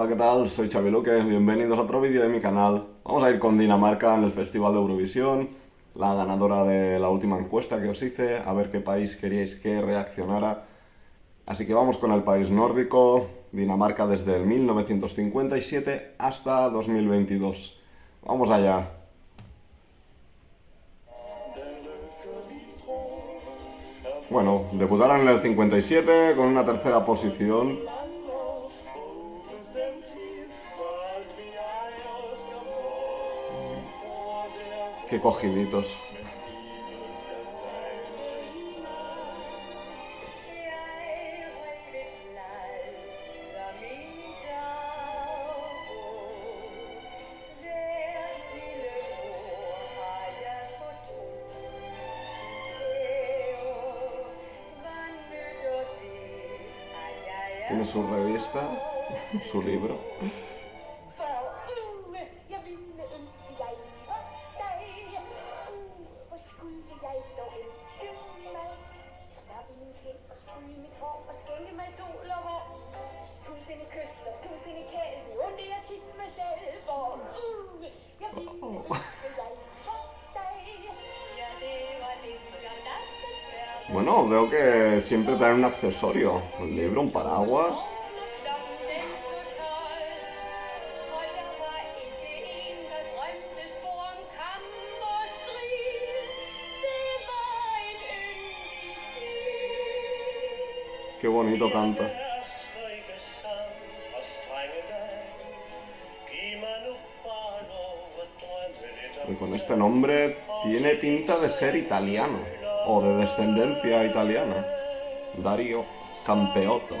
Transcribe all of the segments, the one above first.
Hola, ¿qué tal? Soy Xavi Luque, bienvenidos a otro vídeo de mi canal. Vamos a ir con Dinamarca en el Festival de Eurovisión, la ganadora de la última encuesta que os hice, a ver qué país queríais que reaccionara. Así que vamos con el país nórdico, Dinamarca desde el 1957 hasta 2022. Vamos allá. Bueno, debutaron en el 57 con una tercera posición Qué cogiditos. Tiene su revista, su libro. Bueno, veo que siempre traen un accesorio. Un libro, un paraguas. Qué bonito canta. Y con este nombre tiene pinta de ser italiano o de descendencia italiana. Dario Campeotto.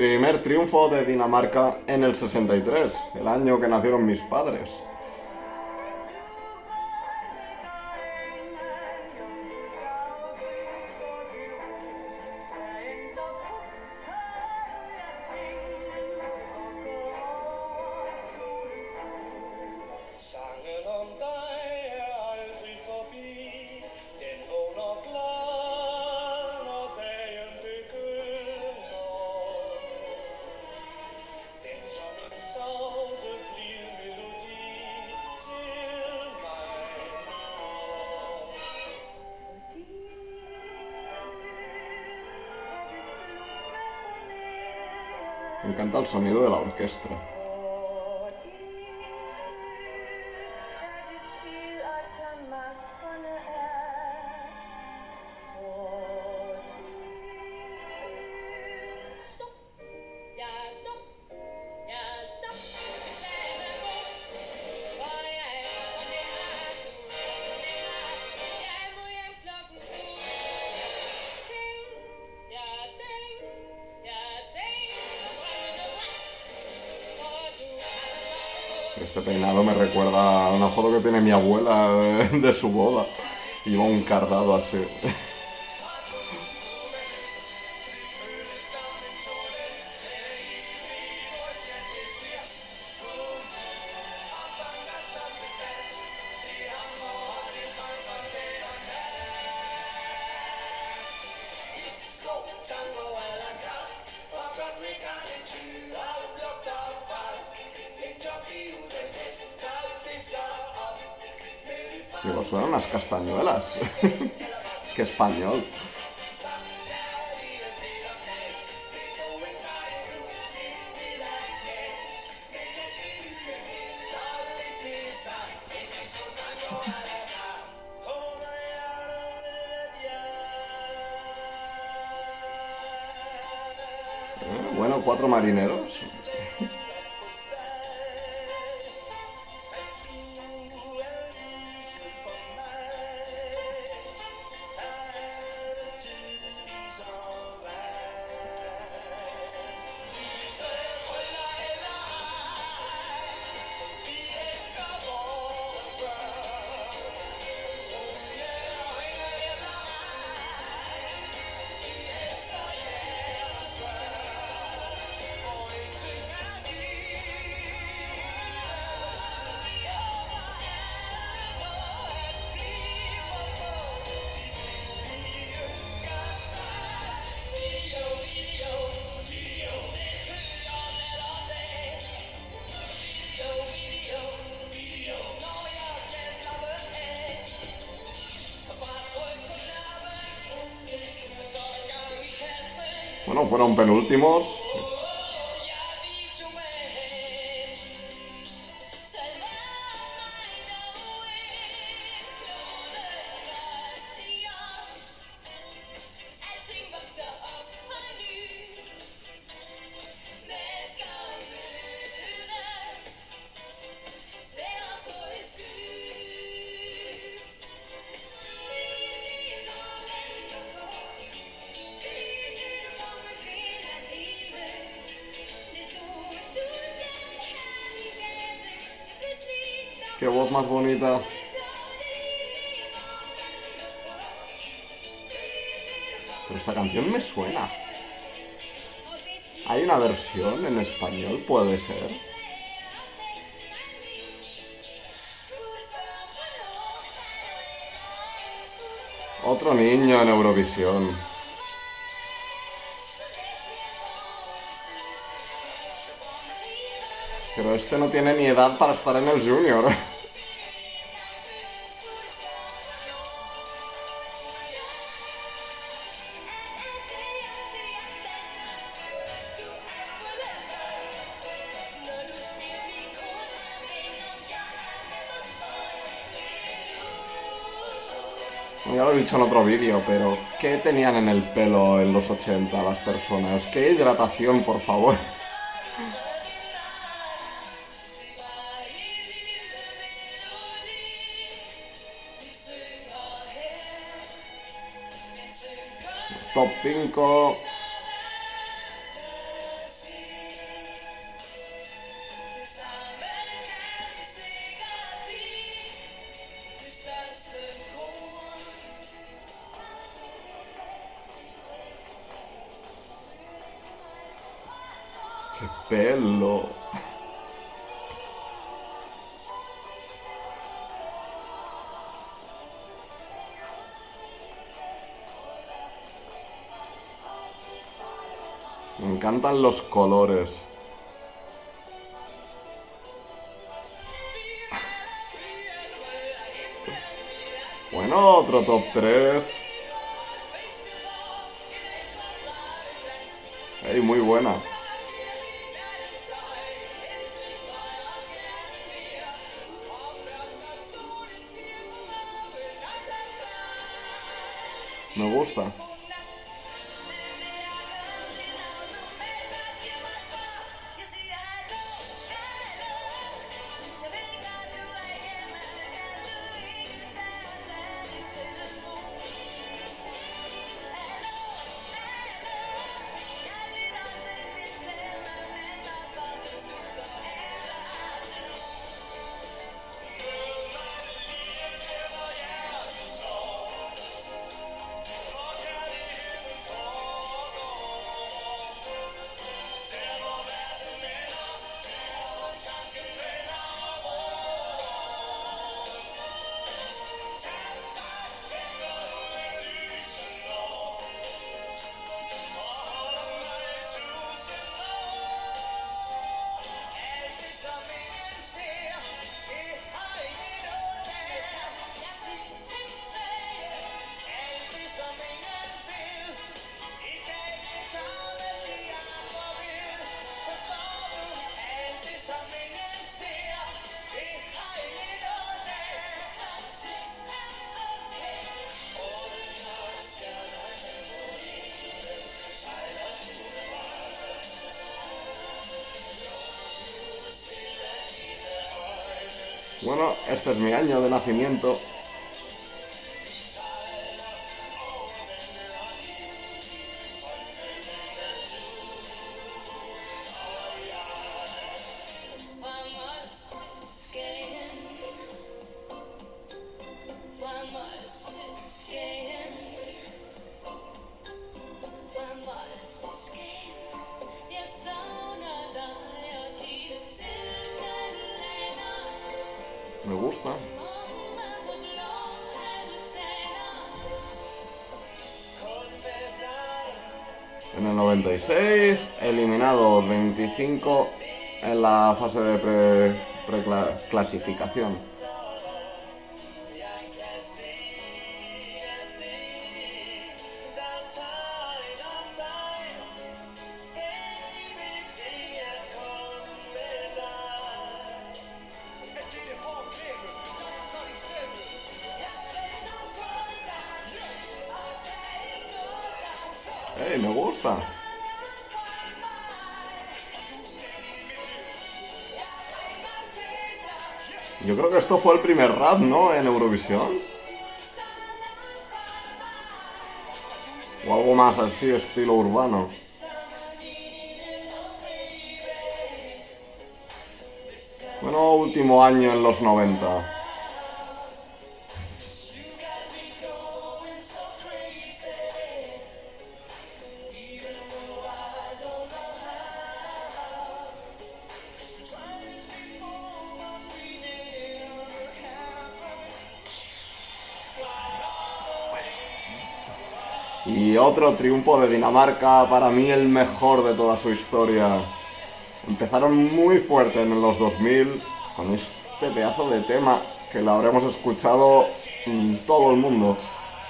Primer triunfo de Dinamarca en el 63, el año que nacieron mis padres. Encanta el sonido de la orquesta. Este peinado me recuerda a una foto que tiene mi abuela de, su boda. Iba un cardado así. Suenan unas castañuelas. Qué español. Eh, bueno, cuatro marineros. Fueron penúltimos. Qué voz más bonita. Pero esta canción me suena. ¿Hay una versión en español? Puede ser. Otro niño en Eurovisión. Pero este no tiene ni edad para estar en el Junior. dicho en otro vídeo, pero ¿qué tenían en el pelo en los 80 las personas? ¿Qué hidratación, por favor? Top 5. Encantan los colores. Bueno, otro top 3. Ey, muy buena. Me gusta. Bueno, este es mi año de nacimiento. eliminado 25 en la fase de preclasificación. Pre Hey, me gusta. Yo creo que esto fue el primer rap, ¿no? En Eurovisión. O algo más así, estilo urbano. Bueno, último año en los 90. Y otro triunfo de Dinamarca, para mí el mejor de toda su historia. Empezaron muy fuerte en los 2000 con este pedazo de tema que lo habremos escuchado en todo el mundo.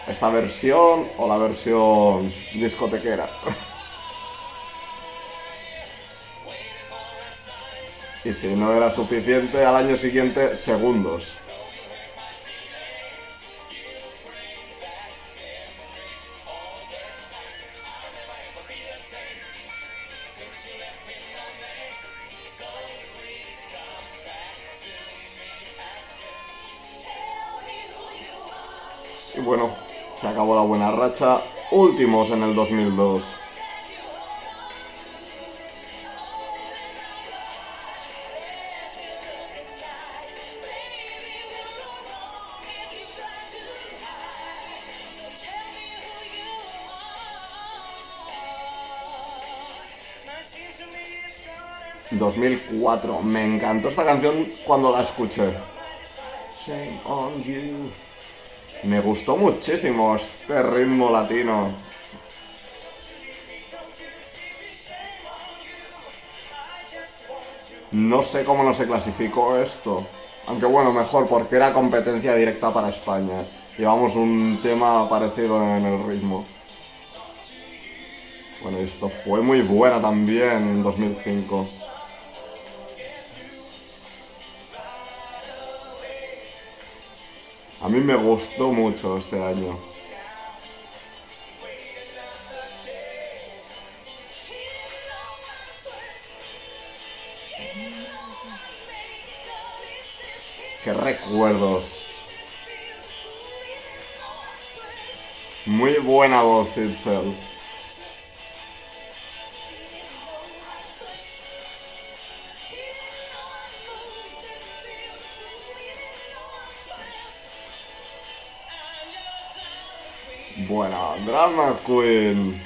Esta versión o la versión discotequera. y si no era suficiente, al año siguiente, segundos. Y bueno, se acabó la buena racha. Últimos en el 2002. ...2004... Me encantó esta canción cuando la escuché. Shame on you. Me gustó muchísimo este ritmo latino. No sé cómo no se clasificó esto. Aunque bueno, mejor, porque era competencia directa para España. Llevamos un tema parecido en el ritmo. Bueno, esto fue muy buena también en 2005. A mí me gustó mucho este año. Qué recuerdos. Muy buena voz, Itzel. Drama Queen.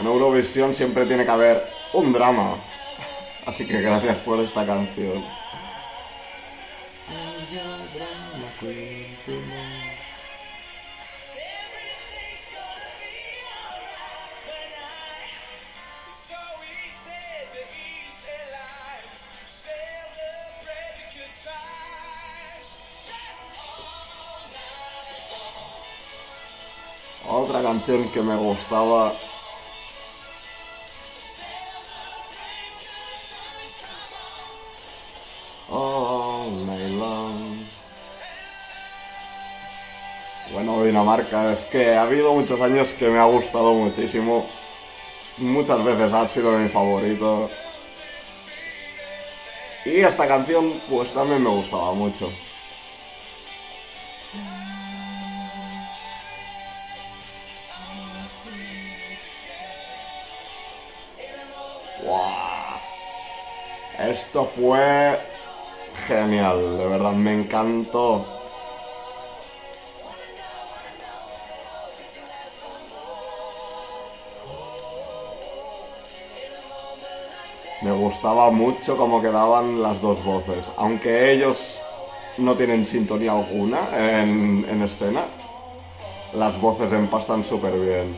En Eurovisión siempre tiene que haber un drama. Así que gracias por esta canción. Otra canción que me gustaba. Oh, Bueno, Dinamarca, es que ha habido muchos años que me ha gustado muchísimo. Muchas veces ha sido mi favorito. Y esta canción, pues también me gustaba mucho. Esto fue genial, de verdad, me encantó. Me gustaba mucho cómo quedaban las dos voces, aunque ellos no tienen sintonía alguna en, en escena, las voces empastan súper bien.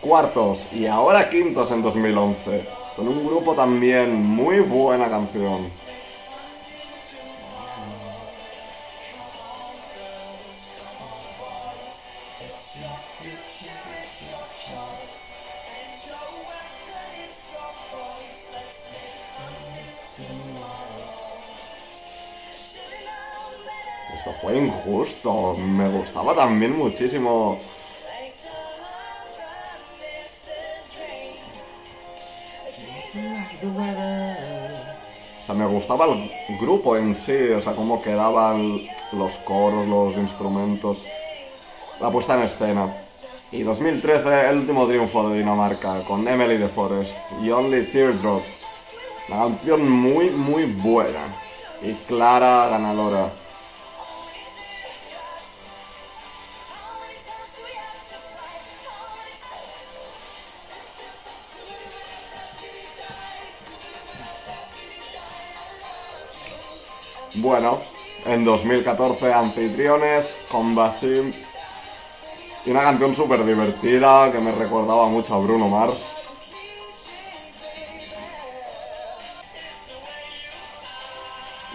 Cuartos y ahora quintos en 2011. Con un grupo también, muy buena canción. Esto fue injusto, me gustaba también muchísimo gustaba el grupo en sí, o sea, cómo quedaban los coros, los instrumentos, la puesta en escena. Y 2013, el último triunfo de Dinamarca, con Emily de Forest y Only Teardrops. Una canción muy, muy buena y clara ganadora. Bueno, en 2014 Anfitriones con Basim y una canción súper divertida que me recordaba mucho a Bruno Mars.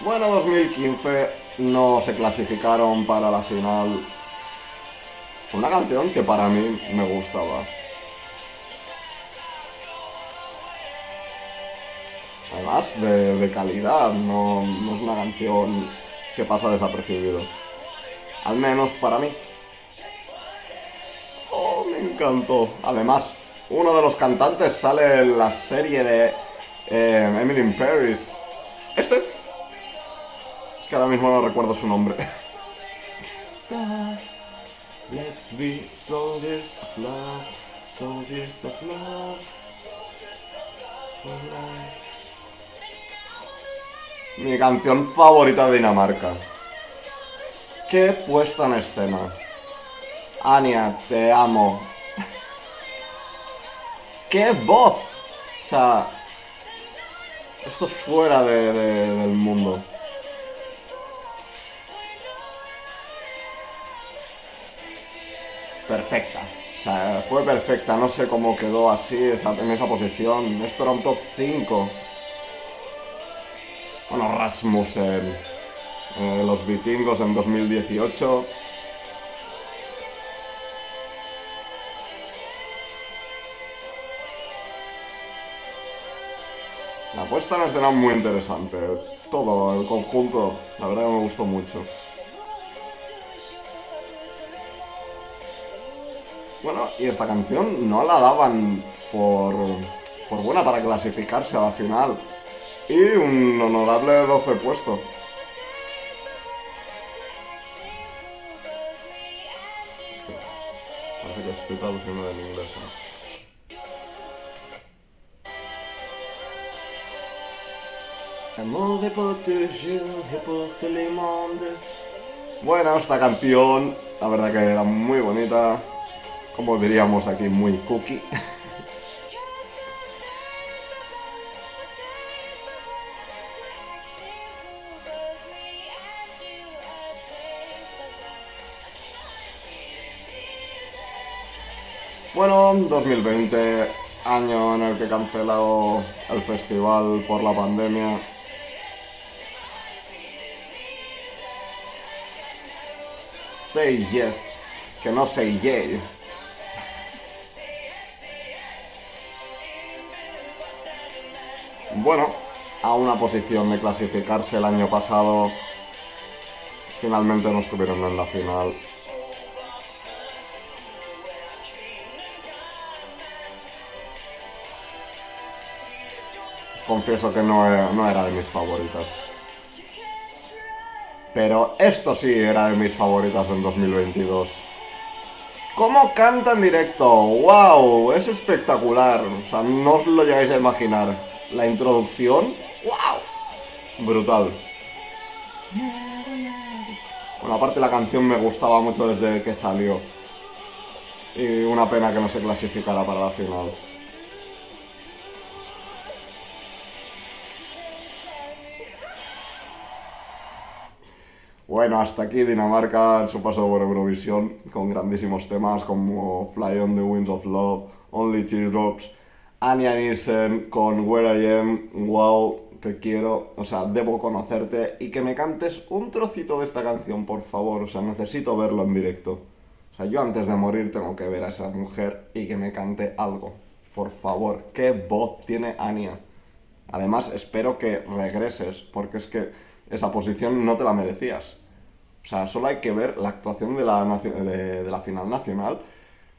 Bueno, 2015 no se clasificaron para la final. Una canción que para mí me gustaba. Además de, calidad, no, no es una canción que pasa desapercibido. Al menos para mí. Oh, me encantó. Además, uno de los cantantes sale en la serie de eh, Emily in Paris. Este. Es que ahora mismo no recuerdo su nombre. let's be soldiers of love, soldiers of love. Mi canción favorita de Dinamarca. Qué puesta en escena. Ania, te amo. ¡Qué voz! O sea, esto es fuera del mundo. Perfecta. O sea, fue perfecta. No sé cómo quedó así en esa posición. Esto era un top 5. Bueno, Rasmussen, eh, los vikingos en 2018. La puesta en escena muy interesante. Todo, el conjunto, la verdad que me gustó mucho. Bueno, y esta canción no la daban por, por buena para clasificarse a la final. Y un honorable 12 puesto. Es que parece que estoy traduciendo del inglés. Bueno, esta canción, la verdad que era muy bonita, como diríamos aquí, muy cookie. Bueno, 2020, año en el que he cancelado el festival por la pandemia. Say yes, que no say yay. Bueno, a una posición de clasificarse el año pasado, finalmente no estuvieron en la final. Confieso que no era, de mis favoritas. Pero esto sí era de mis favoritas en 2022. ¿Cómo canta en directo? ¡Wow! Es espectacular. O sea, no os lo llegáis a imaginar. La introducción. ¡Wow! Brutal. Bueno, aparte la canción me gustaba mucho desde que salió. Y una pena que no se clasificara para la final. Bueno, hasta aquí Dinamarca en su paso por Eurovisión, con grandísimos temas como Fly on the Winds of Love, Only Teardrops, Anya Nielsen con Where I Am, Wow, te quiero, o sea, debo conocerte y que me cantes un trocito de esta canción, por favor, o sea, necesito verlo en directo. O sea, yo antes de morir tengo que ver a esa mujer y que me cante algo. Por favor, qué voz tiene Anya. Además, espero que regreses, porque es que esa posición no te la merecías. O sea, solo hay que ver la actuación de la, de, la final nacional.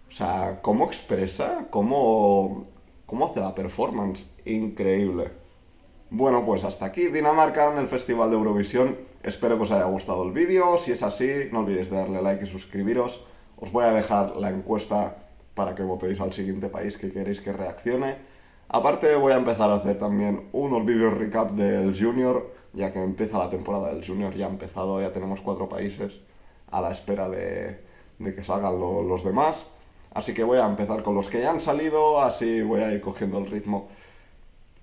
O sea, cómo expresa, cómo, cómo hace la performance, increíble. Bueno, pues hasta aquí Dinamarca en el Festival de Eurovisión. Espero que os haya gustado el vídeo. Si es así, no olvidéis de darle like y suscribiros. Os voy a dejar la encuesta para que votéis al siguiente país que queréis que reaccione. Aparte voy a empezar a hacer también unos vídeos recap del Junior, ya que empieza la temporada del Junior, ya ha empezado, ya tenemos cuatro países a la espera de, que salgan los demás. Así que voy a empezar con los que ya han salido, así voy a ir cogiendo el ritmo.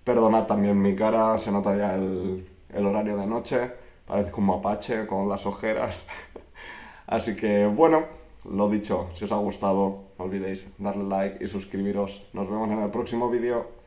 Perdonad también mi cara, se nota ya el, horario de noche, parece como mapache con las ojeras. Así que bueno, lo dicho, si os ha gustado, no olvidéis darle like y suscribiros. Nos vemos en el próximo vídeo.